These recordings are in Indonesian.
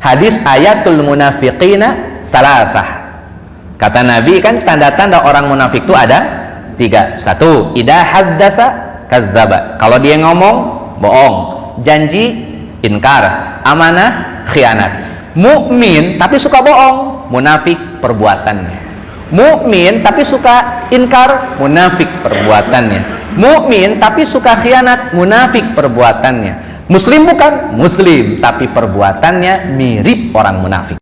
hadis ayatul munafiqina salasah. Kata Nabi kan tanda-tanda orang munafik itu ada tiga. Satu idah haddasa kazzaba. Kalau dia ngomong bohong. Janji inkar. Amanah khianat. Mukmin tapi suka bohong munafik perbuatannya. Mukmin tapi suka inkar munafik perbuatannya. Mukmin tapi suka khianat munafik perbuatannya muslim bukan? Muslim tapi perbuatannya mirip orang munafik.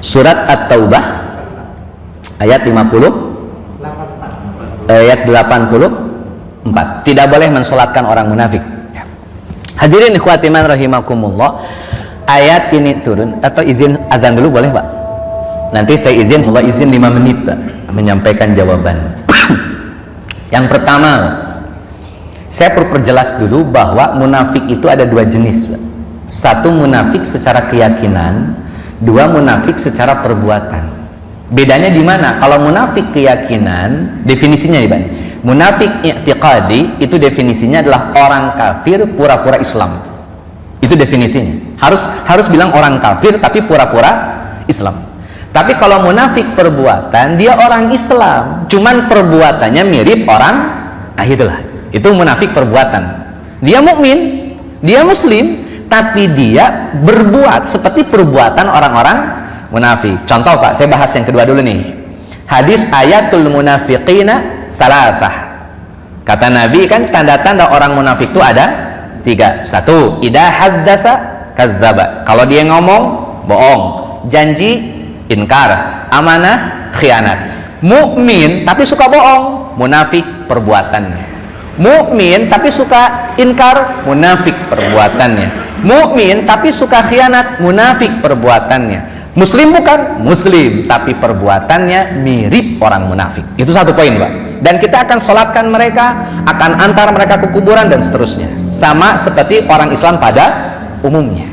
Surat At-Taubah ayat 50 ayat 84 tidak boleh mensolatkan orang munafik. Ya. hadirin ikhwatiman rahimakumullah ayat ini turun. Atau izin azan dulu boleh pak nanti saya izin Allah izin 5 menit menyampaikan jawaban. Yang pertama saya perlu perjelas dulu bahwa munafik itu ada dua jenis satu munafik secara keyakinan dua munafik secara perbuatan. Bedanya di mana? Kalau munafik keyakinan definisinya ya Bani munafik i'tiqadi itu definisinya adalah orang kafir pura-pura Islam. Itu definisinya. Harus harus bilang orang kafir tapi pura-pura Islam tapi kalau munafik perbuatan dia orang Islam cuman perbuatannya mirip orang nah itulah itu munafik perbuatan dia mukmin dia muslim tapi dia berbuat seperti perbuatan orang-orang munafik. Contoh Pak, saya bahas yang kedua dulu nih. Hadis ayatul munafiqina salasah. Kata Nabi kan tanda-tanda orang munafik itu ada tiga. Satu, idah haddasa kazzaba. Kalau dia ngomong, bohong. Janji, inkar. Amanah, khianat. Mukmin tapi suka bohong. Munafik perbuatannya. Mukmin tapi suka inkar, munafik perbuatannya mukmin tapi suka khianat munafik perbuatannya muslim bukan muslim tapi perbuatannya mirip orang munafik itu satu poin pak dan kita akan sholatkan mereka akan antar mereka ke kuburan dan seterusnya sama seperti orang Islam pada umumnya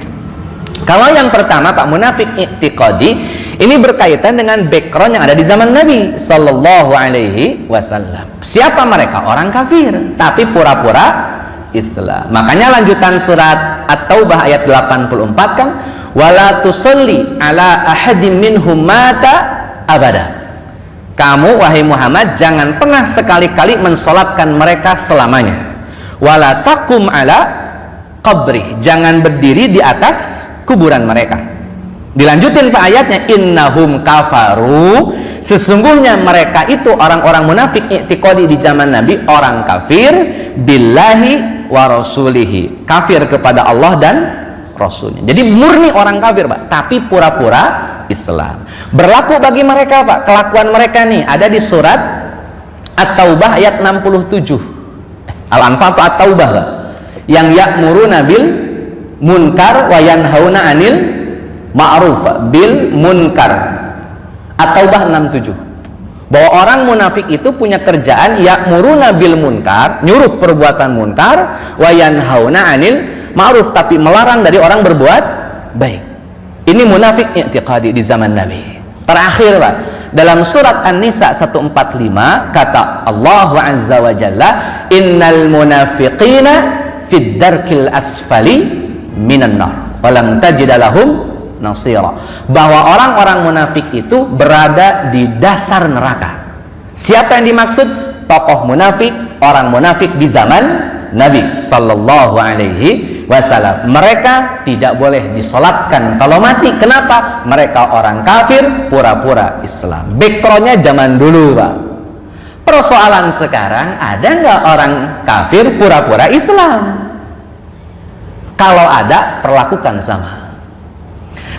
kalau yang pertama pak munafik i'tiqadi ini berkaitan dengan background yang ada di zaman Nabi Sallallahu Alaihi Wasallam siapa mereka orang kafir tapi pura-pura Islam. Makanya lanjutan surat At-Taubah ayat 84 kan wala tusalli ala ahadim minhum mata abada. Kamu wahai Muhammad jangan pernah sekali-kali mensolatkan mereka selamanya. Wala takum ala qabri. Jangan berdiri di atas kuburan mereka dilanjutin pak ayatnya innahum kafaru. Sesungguhnya mereka itu orang-orang munafik i'tiqadi di zaman Nabi orang kafir billahi wa rasulihi. Kafir kepada Allah dan Rasulnya. Jadi murni orang kafir pak tapi pura-pura Islam. Berlaku bagi mereka pak kelakuan mereka nih ada di surat At-Taubah ayat 67 Al-Anfal atau At-Taubah pak. Yang yakmuru nabil munkar wa yanhauna anil ma'ruf bil munkar. At-Taubah 67 bahwa orang munafik itu punya kerjaan ya'muruna bil munkar nyuruh perbuatan munkar wa yanhauna anil ma'ruf tapi melarang dari orang berbuat baik. Ini munafik i'tiqadi di zaman Nabi. Terakhir Pak. Dalam surat An-Nisa 145 kata Allah Azza wa Jalla innal munafiqina fid darkil asfali minan nar. Walang tajidalahum nasira. Bahwa orang-orang munafik itu berada di dasar neraka. Siapa yang dimaksud? Tokoh munafik orang munafik di zaman Nabi Sallallahu Alaihi Wasallam. Mereka tidak boleh disolatkan. Kalau mati kenapa? Mereka orang kafir pura-pura Islam. Backgroundnya zaman dulu Pak. Persoalan sekarang ada nggak orang kafir pura-pura Islam? Kalau ada perlakukan sama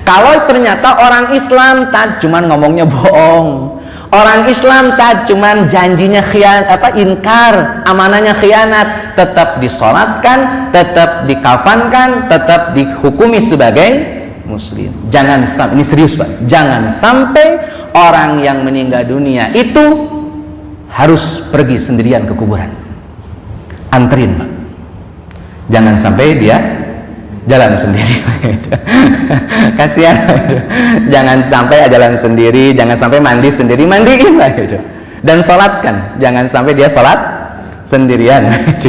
kalau ternyata orang Islam tak cuman ngomongnya bohong. Orang Islam tak cuman janjinya khianat apa inkar amanahnya khianat. Tetap disolatkan tetap dikafankan tetap dihukumi sebagai muslim. Jangan sampai ini serius pak. Jangan sampai orang yang meninggal dunia itu harus pergi sendirian ke kuburan. Anterin pak. Jangan sampai dia jalan sendiri. Kasihan. Jangan sampai jalan sendiri jangan sampai mandi sendiri mandiin lah gitu dan sholatkan jangan sampai dia sholat sendirian.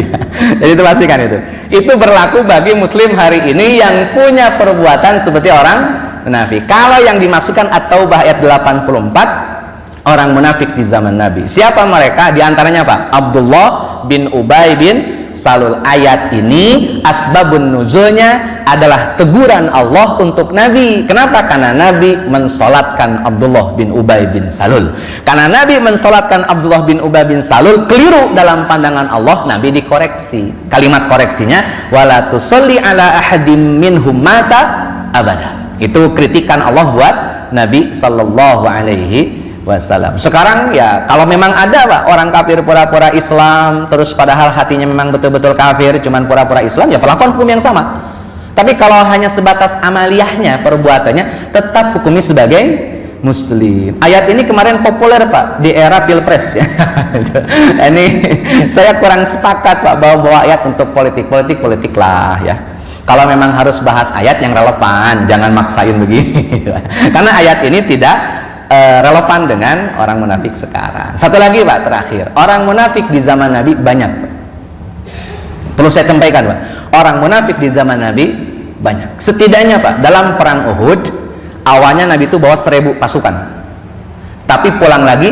Jadi itu pastikan itu. Itu berlaku bagi muslim hari ini yang punya perbuatan seperti orang munafik. Kalau yang dimasukkan at-taubah ayat 84 orang munafik di zaman Nabi. Siapa mereka? Di antaranya Pak Abdullah bin Ubay bin Salul ayat ini asbabun nuzulnya adalah teguran Allah untuk Nabi. Kenapa? karena Nabi mensolatkan Abdullah bin Ubay bin Salul. Karena Nabi mensolatkan Abdullah bin Ubay bin Salul keliru dalam pandangan Allah Nabi dikoreksi. Kalimat koreksinya wala tusalli ala ahadim minhum mata abada. Itu kritikan Allah buat Nabi Sallallahu Alaihi wasallam. Sekarang ya kalau memang ada Pak orang kafir pura-pura Islam terus padahal hatinya memang betul-betul kafir cuman pura-pura Islam ya perlakuan hukum yang sama. Tapi kalau hanya sebatas amaliyahnya perbuatannya tetap hukumi sebagai muslim. Ayat ini kemarin populer Pak di era Pilpres ya. ini saya kurang sepakat Pak bawa-bawa ayat untuk politik-politik politik lah ya kalau memang harus bahas ayat yang relevan jangan maksain begini karena ayat ini tidak uh, relevan dengan orang munafik sekarang. Satu lagi Pak terakhir, orang munafik di zaman Nabi banyak. Perlu saya sampaikan Pak, orang munafik di zaman Nabi banyak. Setidaknya Pak, dalam perang Uhud awalnya Nabi itu bawa seribu pasukan. Tapi pulang lagi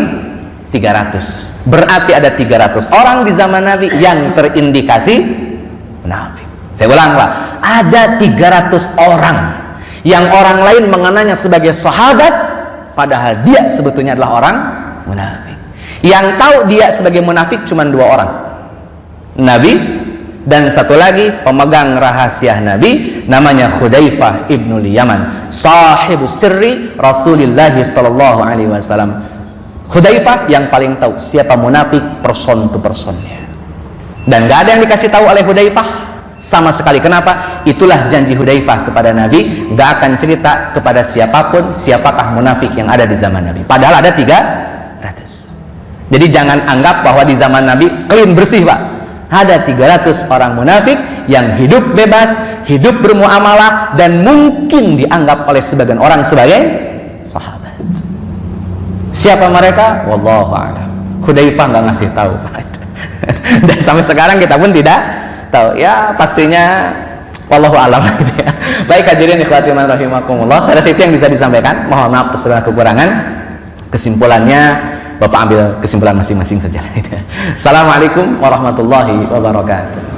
300. Berarti ada 300 orang di zaman Nabi yang terindikasi munafik. Saya ulang Pak, ada 300 orang yang orang lain mengenanya sebagai sahabat padahal dia sebetulnya adalah orang munafik. Yang tahu dia sebagai munafik cuma dua orang. Nabi dan satu lagi pemegang rahasia Nabi namanya Khudaifah ibnu Yaman sahibu sirri Rasulullah sallallahu alaihi wasallam. Khudaifah yang paling tahu siapa munafik person to personnya. Dan gak ada yang dikasih tahu oleh Khudaifah sama sekali. Kenapa? Itulah janji Hudaifah kepada Nabi gak akan cerita kepada siapa pun siapakah munafik yang ada di zaman Nabi. Padahal ada tiga ratus. Jadi jangan anggap bahwa di zaman Nabi clean bersih pak. Ada 300 orang munafik yang hidup bebas hidup bermuamalah dan mungkin dianggap oleh sebagian orang sebagai sahabat. Siapa mereka? Wallahu a'lam. Hudaifah nggak ngasih tahu. Dan sampai sekarang kita pun tidak tahu ya pastinya wallahu alam gitu ya. Baik hadirin ikhwati man rahimakumullah. Saya rasa itu yang bisa disampaikan. Mohon maaf segala kekurangan. Kesimpulannya Bapak ambil kesimpulan masing-masing saja. Assalamualaikum warahmatullahi wabarakatuh.